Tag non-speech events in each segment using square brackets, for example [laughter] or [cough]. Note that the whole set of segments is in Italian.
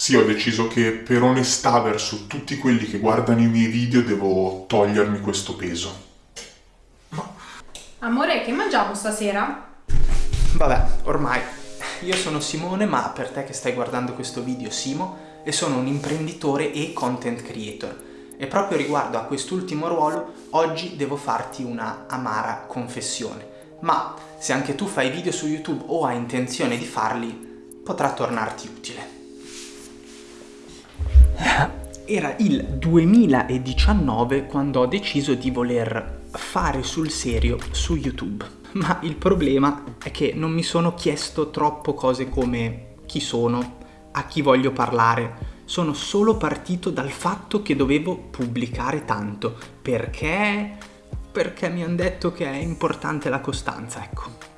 Sì, ho deciso che per onestà verso tutti quelli che guardano i miei video devo togliermi questo peso. Amore, che mangiamo stasera? Vabbè, ormai io sono Simone, ma per te che stai guardando questo video Simo, e sono un imprenditore e content creator. E proprio riguardo a quest'ultimo ruolo, oggi devo farti una amara confessione. Ma se anche tu fai video su YouTube o hai intenzione di farli, potrà tornarti utile. Era il 2019 quando ho deciso di voler fare sul serio su YouTube. Ma il problema è che non mi sono chiesto troppo cose come chi sono, a chi voglio parlare, sono solo partito dal fatto che dovevo pubblicare tanto. Perché? Perché mi hanno detto che è importante la costanza, ecco.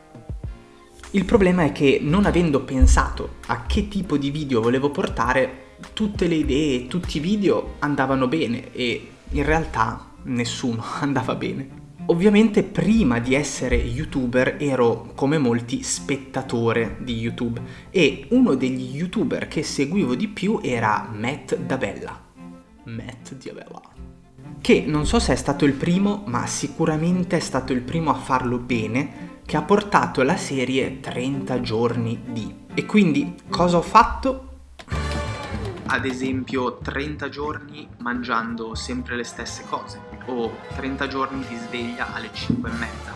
Il problema è che non avendo pensato a che tipo di video volevo portare, tutte le idee, tutti i video andavano bene e in realtà nessuno [laughs] andava bene. Ovviamente prima di essere youtuber ero come molti spettatore di YouTube e uno degli youtuber che seguivo di più era Matt Davella. Matt Davella. Che non so se è stato il primo, ma sicuramente è stato il primo a farlo bene, che ha portato la serie 30 giorni di. E quindi cosa ho fatto? Ad esempio 30 giorni mangiando sempre le stesse cose o 30 giorni di sveglia alle 5 e mezza.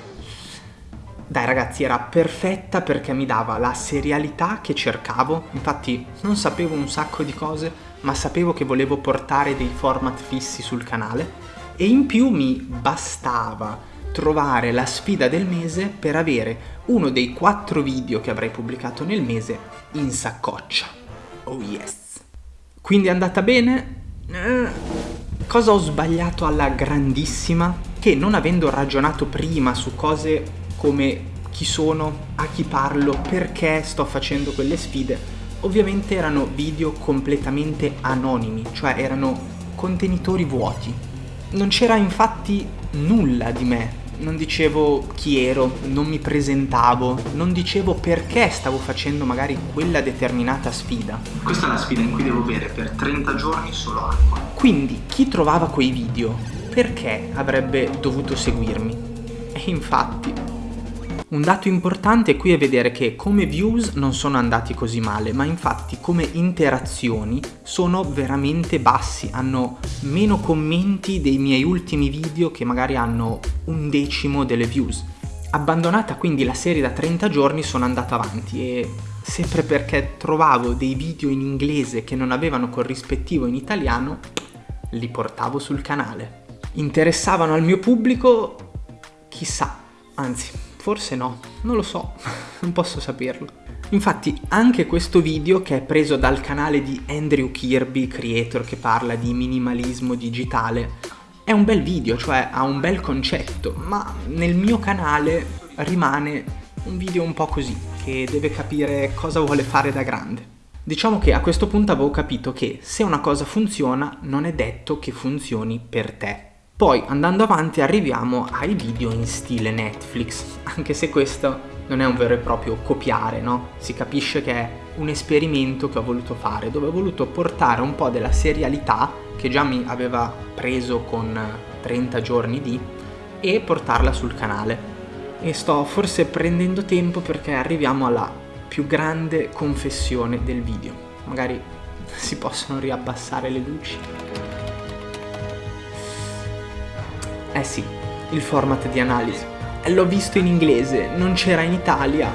Dai ragazzi era perfetta perché mi dava la serialità che cercavo, infatti non sapevo un sacco di cose ma sapevo che volevo portare dei format fissi sul canale e in più mi bastava trovare la sfida del mese per avere uno dei quattro video che avrei pubblicato nel mese in saccoccia. Oh yes! Quindi è andata bene? Eh, cosa ho sbagliato alla grandissima? Che non avendo ragionato prima su cose come chi sono, a chi parlo, perché sto facendo quelle sfide, ovviamente erano video completamente anonimi, cioè erano contenitori vuoti. Non c'era infatti nulla di me non dicevo chi ero, non mi presentavo, non dicevo perché stavo facendo magari quella determinata sfida. Questa è la sfida in cui devo bere per 30 giorni solo acqua. Quindi chi trovava quei video, perché avrebbe dovuto seguirmi? E infatti un dato importante qui è vedere che come views non sono andati così male, ma infatti come interazioni sono veramente bassi, hanno meno commenti dei miei ultimi video che magari hanno un decimo delle views. Abbandonata quindi la serie da 30 giorni sono andato avanti e sempre perché trovavo dei video in inglese che non avevano corrispettivo in italiano, li portavo sul canale. Interessavano al mio pubblico? Chissà, anzi Forse no, non lo so, [laughs] non posso saperlo. Infatti anche questo video che è preso dal canale di Andrew Kirby, creator che parla di minimalismo digitale, è un bel video, cioè ha un bel concetto, ma nel mio canale rimane un video un po' così, che deve capire cosa vuole fare da grande. Diciamo che a questo punto avevo capito che se una cosa funziona non è detto che funzioni per te. Poi andando avanti arriviamo ai video in stile Netflix, anche se questo non è un vero e proprio copiare, no? Si capisce che è un esperimento che ho voluto fare, dove ho voluto portare un po' della serialità che già mi aveva preso con 30 giorni di e portarla sul canale. E sto forse prendendo tempo perché arriviamo alla più grande confessione del video. Magari [laughs] si possono riabbassare le luci. Sì, il format di analisi. L'ho visto in inglese, non c'era in Italia.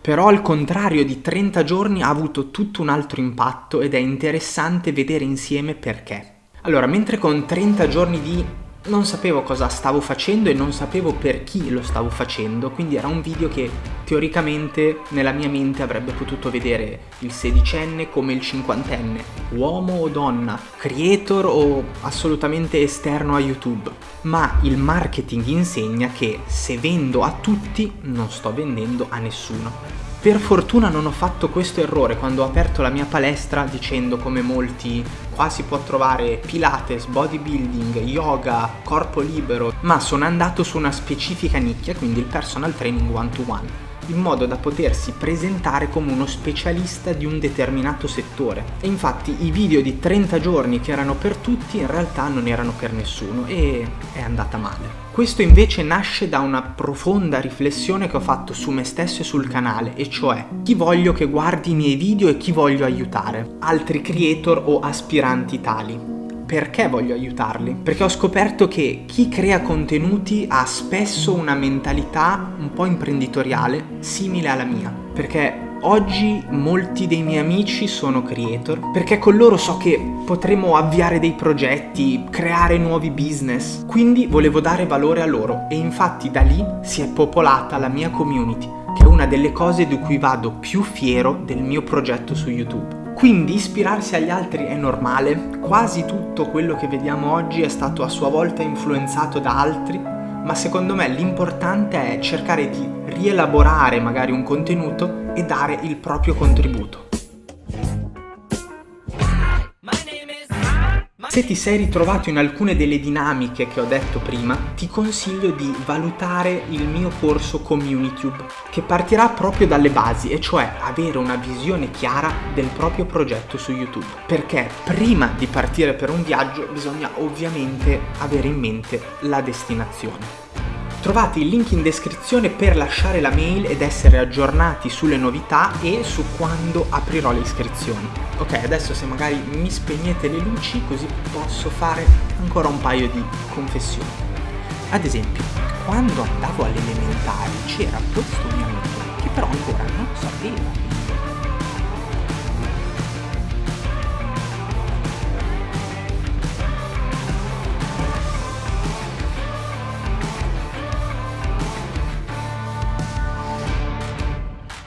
Però al contrario di 30 giorni ha avuto tutto un altro impatto ed è interessante vedere insieme perché. Allora, mentre con 30 giorni di non sapevo cosa stavo facendo e non sapevo per chi lo stavo facendo, quindi era un video che teoricamente nella mia mente avrebbe potuto vedere il sedicenne come il cinquantenne, uomo o donna, creator o assolutamente esterno a YouTube. Ma il marketing insegna che se vendo a tutti non sto vendendo a nessuno. Per fortuna non ho fatto questo errore quando ho aperto la mia palestra dicendo come molti qua si può trovare pilates, bodybuilding, yoga, corpo libero, ma sono andato su una specifica nicchia, quindi il personal training one to one. In modo da potersi presentare come uno specialista di un determinato settore. E infatti i video di 30 giorni che erano per tutti in realtà non erano per nessuno e è andata male. Questo invece nasce da una profonda riflessione che ho fatto su me stesso e sul canale, e cioè chi voglio che guardi i miei video e chi voglio aiutare, altri creator o aspiranti tali perché voglio aiutarli? Perché ho scoperto che chi crea contenuti ha spesso una mentalità un po' imprenditoriale simile alla mia. Perché Oggi molti dei miei amici sono creator perché con loro so che potremo avviare dei progetti, creare nuovi business, quindi volevo dare valore a loro e infatti da lì si è popolata la mia community, che è una delle cose di cui vado più fiero del mio progetto su YouTube. Quindi ispirarsi agli altri è normale, quasi tutto quello che vediamo oggi è stato a sua volta influenzato da altri, ma secondo me l'importante è cercare di rielaborare magari un contenuto e dare il proprio contributo. Se ti sei ritrovato in alcune delle dinamiche che ho detto prima, ti consiglio di valutare il mio corso CommuniTube, che partirà proprio dalle basi, e cioè avere una visione chiara del proprio progetto su YouTube. Perché prima di partire per un viaggio bisogna ovviamente avere in mente la destinazione. Trovate il link in descrizione per lasciare la mail ed essere aggiornati sulle novità e su quando aprirò le iscrizioni. Ok, adesso se magari mi spegnete le luci così posso fare ancora un paio di confessioni. Ad esempio, quando andavo alle elementari c'era questo mio amico che però ancora non sapeva